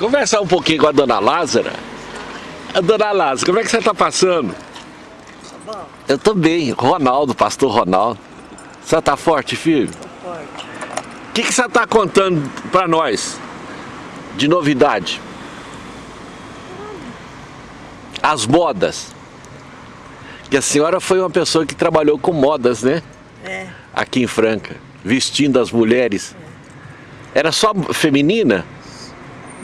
Conversar um pouquinho com a dona Lázara. A dona Lázara, como é que você está passando? Bom? Eu tô bem, Ronaldo, pastor Ronaldo. Você tá forte, filho? Tô forte. O que, que você tá contando para nós de novidade? As modas. Que a senhora foi uma pessoa que trabalhou com modas, né? É, Aqui em Franca, vestindo as mulheres. Era só feminina?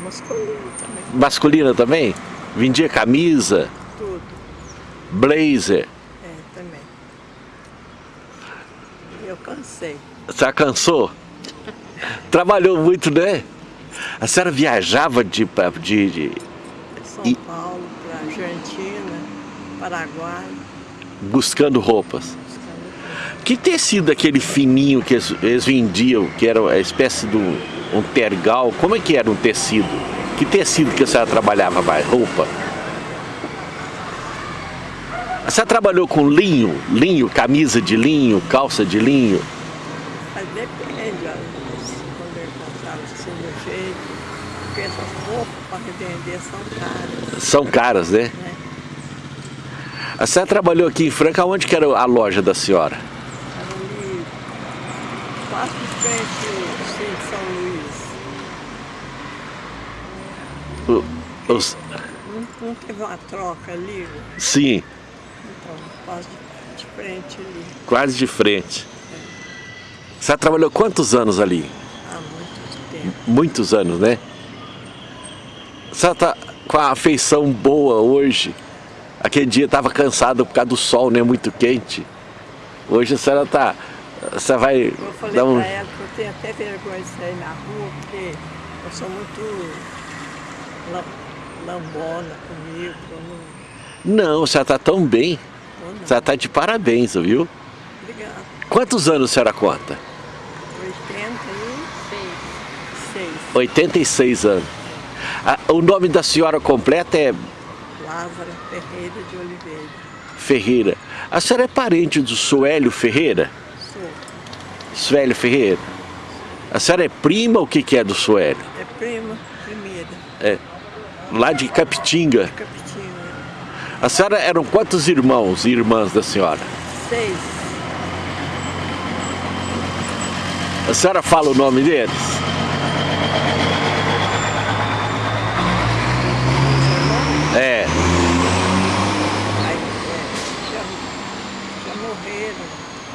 Masculino também, Masculina também? Vendia camisa, tudo. blazer. É, também. Eu cansei. Já cansou? Trabalhou muito, né? A senhora viajava de, de, de São E- Paulo para Argentina, Paraguai. buscando roupas. buscando- Que tecido aquele fininho que eles, eles vendiam, que era uma espécie de um, tergal? Como é que era um tecido? Que tecido que a senhora trabalhava mais? Roupa? A senhora trabalhou com linho? Linho, camisa de linho, calça de linho? Depende, quando eu encontrava assim do jeito, porque essas roupas para revender são caras, São caras, né? né? A senhora trabalhou aqui em Franca, onde que era a loja da senhora? Quase de frente Cine São Luís. O- os- Não, não teve uma troca ali, sim, então, quase de, de frente ali, quase de frente. A senhora trabalhou quantos anos ali? há muito tempo. Muitos anos, né? A senhora tá com a afeição boa hoje. Aquele dia estava cansado por causa do sol, né? Muito quente. Hoje a senhora tá. Você vai Eu falei dar um. pra ela que eu tenho até vergonha de sair na rua, porque eu sou muito lam- lambona comigo, eu não, Não, a senhora tá tão bem. eu A não. senhora tá de parabéns, viu? Obrigada. Quantos anos a senhora conta? 86. 86 anos. Ah, o nome da senhora completa é Lázara Ferreira de Oliveira. Ferreira. A senhora é parente do Suélio Ferreira? Suélio Ferreira. A senhora é prima ou o que, que é do Suélio? É prima primeira, É. Lá de Capitinga. Capitinho. A senhora eram quantos irmãos e irmãs da senhora? Seis. A senhora fala o nome deles? É. Aí, é, já, já morreram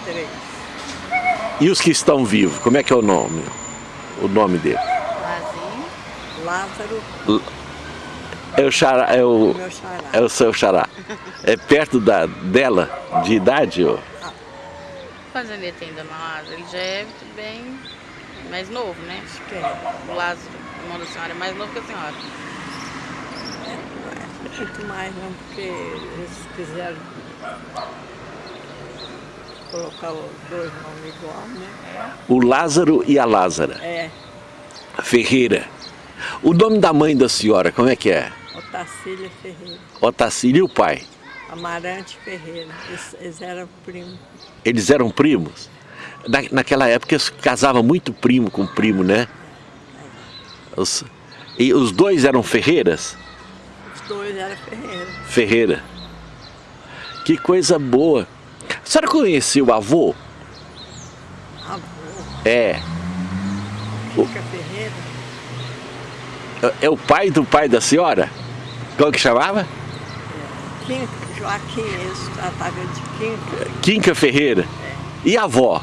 três. E os que estão vivos, como é que é o nome? O nome? Lazinho. Lázaro, É o xará, é o, meu xará. é o seu xará. É perto da, dela, de idade? Ó. Quantos anos ele tem, dona Lázaro? Ele já é bem mais novo, né? Acho que é. O Lázaro, o irmão da senhora, é mais novo que a senhora. Muito mais não, porque eles quiseram colocar os dois nomes igual, né? O Lázaro e a Lázara. É, Ferreira. O nome da mãe da senhora, como é que é? Otacília Ferreira, Otacílio e o pai? Amarante Ferreira, eles, eles eram primos. Eles eram primos? Na, naquela época eles casavam muito primo com primo, né? Os, e os dois eram Ferreiras? Os dois eram Ferreira. Ferreira. Que coisa boa. A senhora conheceu o avô? Avô, É. Rica Ferreira, É o pai do pai da senhora? Como que chamava? Quinca, Joaquim, eles tratavam de Quinca, Quinca Ferreira. E a avó?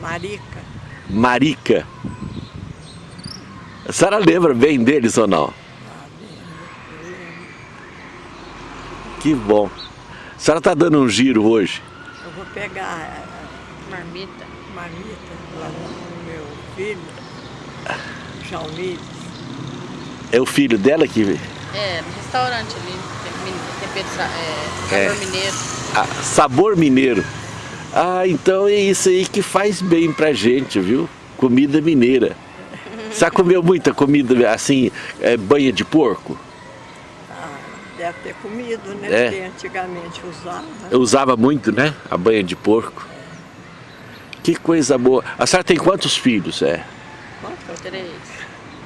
Marica. Marica. A senhora lembra bem deles ou não? Ah. Que bom. A senhora está dando um giro hoje. Vou pegar a, Marmita. marmita lá no, meu filho, Jalmires. É o filho dela que. É, no restaurante ali. Tem, tempero, sa- é, sabor É. mineiro. Ah, sabor mineiro. Ah, então é isso aí que faz bem pra gente, viu? Comida mineira. Você já comeu muita comida assim, é, banha de porco? Deve ter comido, né? É. Porque antigamente usava. Eu usava muito, né? A banha de porco. Que coisa boa. A senhora tem quantos filhos? É? Quanto? Três.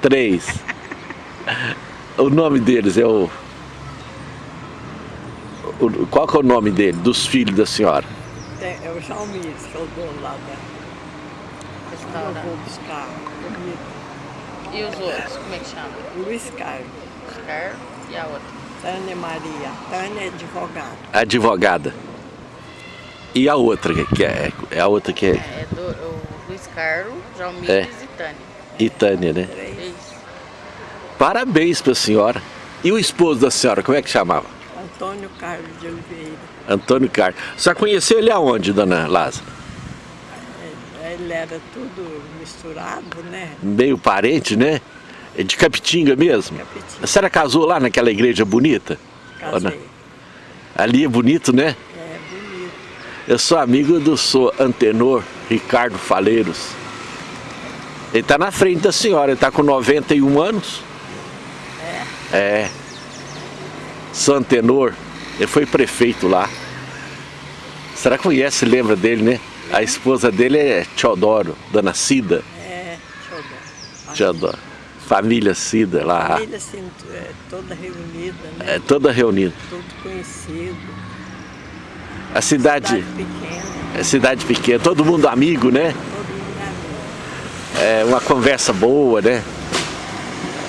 Três. O nome deles é o... o- Qual que é o nome dele, dos filhos da senhora? Tem- é o João Mires, que é o dono lá da. Eu vou buscar comida. E os outros, como é que chama? Luiz Carlos, Oscar e a outra. Tânia Maria. Tânia é advogada. Advogada. E a outra, que é, é a outra que é É do o Luiz Carlos, João Mires e Tânia. Itânia, né? Três. Isso. Parabéns pra senhora. E o esposo da senhora, como é que chamava? Antônio Carlos de Oliveira. Antônio Carlos. Você conheceu ele aonde, dona Lázaro? É, Ele era tudo misturado, né? Meio parente, né? É de Capitinga mesmo? Capitinga. A senhora casou lá naquela igreja bonita? Casei. Ali é bonito, né? É bonito. Eu sou amigo do sou antenor Ricardo Faleiros. Ele tá na frente da senhora, ele tá com 91 anos. É? É. Sou antenor, ele foi prefeito lá. Será que conhece, lembra dele, né? A esposa dele é Teodoro, Dona Cida. É, ver. Teodoro. Família Cida lá. família assim, é, toda reunida, né? É toda reunida. Tudo conhecido. A cidade, Cidade pequena, é cidade pequena, todo mundo amigo, né? todo mundo amigo. É uma conversa boa, né?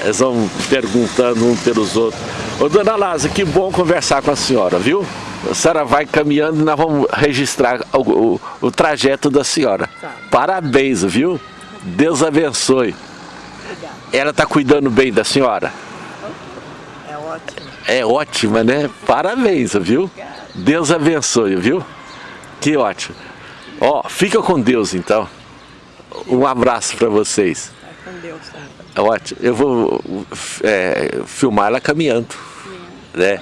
Eles vão perguntando um pelos outros. Ô, dona Lázaro, que bom conversar com a senhora, viu? A senhora vai caminhando e nós vamos registrar o, o- o trajeto da senhora. Tá. Parabéns, viu? Deus abençoe. Ela está cuidando bem da senhora? É ótimo. É ótima, né? Parabéns, viu? Deus abençoe, viu? Que ótimo. Ó, fica com Deus então. Um abraço para vocês. Vai com Deus também. É ótimo. Eu vou é, filmar ela caminhando. Né?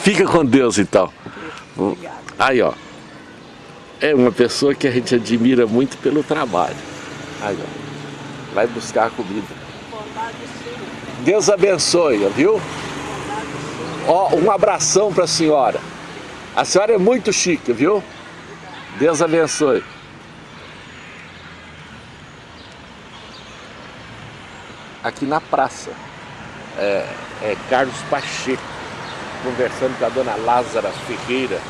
Fica com Deus então. Obrigada. Aí, ó. É uma pessoa que a gente admira muito pelo trabalho. Aí, ó. Vai buscar a comida. Deus abençoe, viu? Ó, um abração para a senhora. A senhora é muito chique, viu? Deus abençoe. Aqui na praça, é, é Carlos Pacheco, conversando com a dona Lázara Ferreira,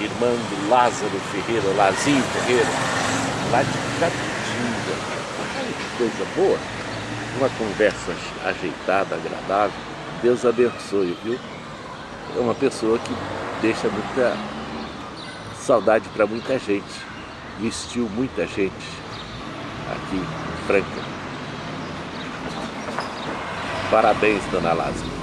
irmã do Lázaro Ferreira, Lazinho Ferreira, lá de Capitinga. Que coisa boa uma conversa ajeitada, agradável. Deus abençoe, viu? É uma pessoa que deixa muita saudade para muita gente. Vestiu muita gente aqui em Franca. Parabéns, dona Lázaro.